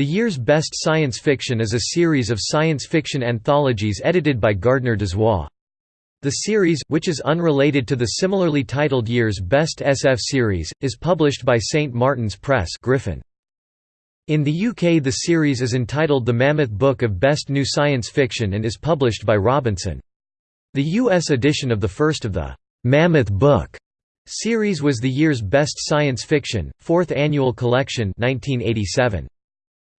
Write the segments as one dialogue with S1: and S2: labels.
S1: The year's best science fiction is a series of science fiction anthologies edited by Gardner Dozois. The series, which is unrelated to the similarly titled year's best SF series, is published by St Martin's Press Griffin. In the UK the series is entitled The Mammoth Book of Best New Science Fiction and is published by Robinson. The US edition of the first of the «Mammoth Book» series was the year's best science fiction, fourth annual collection 1987.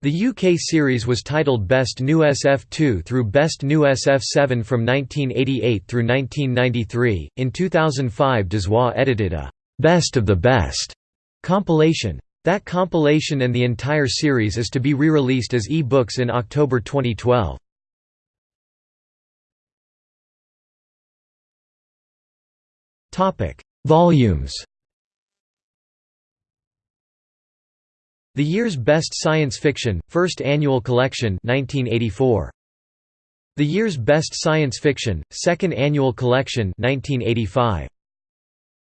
S1: The UK series was titled Best New SF2 through Best New SF7 from 1988 through 1993. In 2005, Dozois edited a Best of the Best compilation. That compilation and the entire series is to be re-released as e-books in October 2012. Topic: Volumes The year's best science fiction, first annual collection 1984. The year's best science fiction, second annual collection 1985.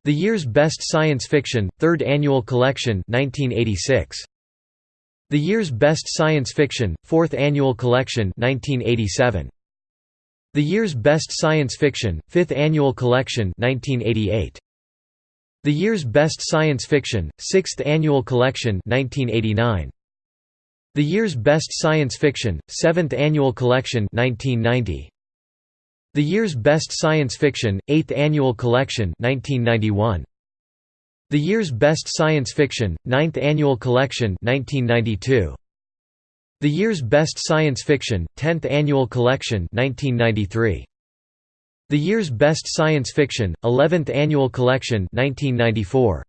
S1: The year's best science fiction, third annual collection 1986. The year's best science fiction, fourth annual collection 1987. The year's best science fiction, fifth annual collection 1988. The year's best science fiction, 6th annual collection 1989. The year's best science fiction, 7th annual collection 1990. The year's best science fiction, 8th annual collection 1991. The year's best science fiction, 9th annual collection 1992. The year's best science fiction, 10th annual collection 1993. The year's best science fiction, 11th annual collection 1994.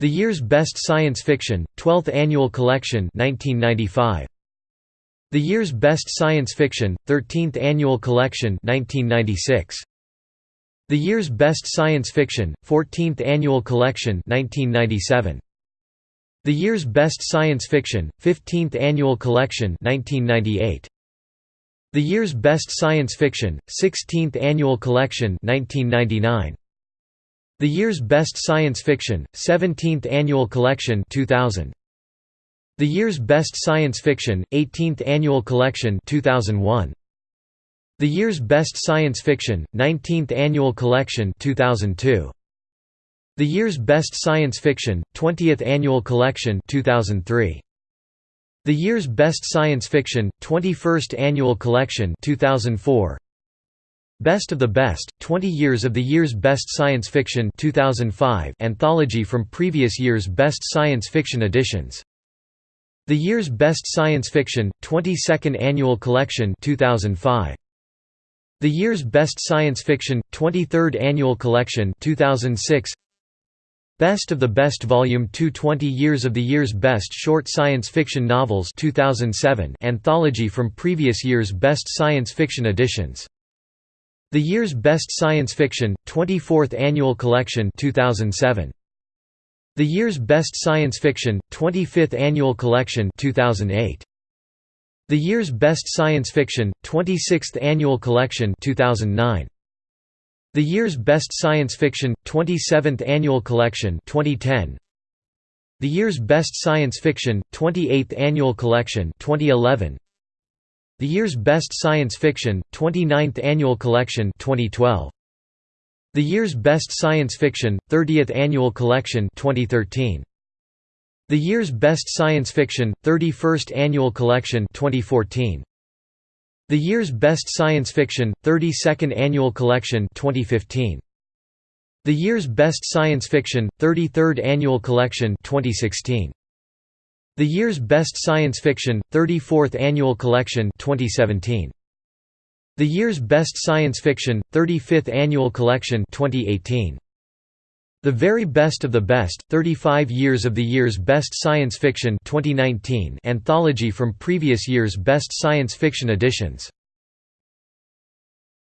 S1: The year's best science fiction, 12th annual collection 1995. The year's best science fiction, 13th annual collection 1996. The year's best science fiction, 14th annual collection 1997. The year's best science fiction, 15th annual collection 1998. The year's best science fiction, 16th annual collection 1999. The year's best science fiction, 17th annual collection 2000. The year's best science fiction, 18th annual collection 2001. The year's best science fiction, 19th annual collection 2002. The year's best science fiction, 20th annual collection 2003. The year's best science fiction, 21st annual collection 2004. Best of the Best, 20 Years of the Year's Best Science Fiction 2005 anthology from previous year's best science fiction editions. The Year's Best Science Fiction, 22nd Annual Collection 2005. The Year's Best Science Fiction, 23rd Annual Collection 2006. Best of the Best Volume 2 20 Years of the Year's Best Short Science Fiction Novels 2007 anthology from previous year's best science fiction editions. The Year's Best Science Fiction, 24th Annual Collection 2007. The Year's Best Science Fiction, 25th Annual Collection 2008. The Year's Best Science Fiction, 26th Annual Collection 2009. The year's best science fiction 27th annual collection 2010 The year's best science fiction 28th annual collection 2011 The year's best science fiction 29th annual collection 2012 The year's best science fiction 30th annual collection 2013 The year's best science fiction 31st annual collection 2014 the year's best science fiction, 32nd Annual Collection 2015. The year's best science fiction, 33rd Annual Collection 2016. The year's best science fiction, 34th Annual Collection 2017. The year's best science fiction, 35th Annual Collection 2018. The Very Best of the Best, 35 Years of the Year's Best Science Fiction 2019 anthology from previous year's best science fiction editions.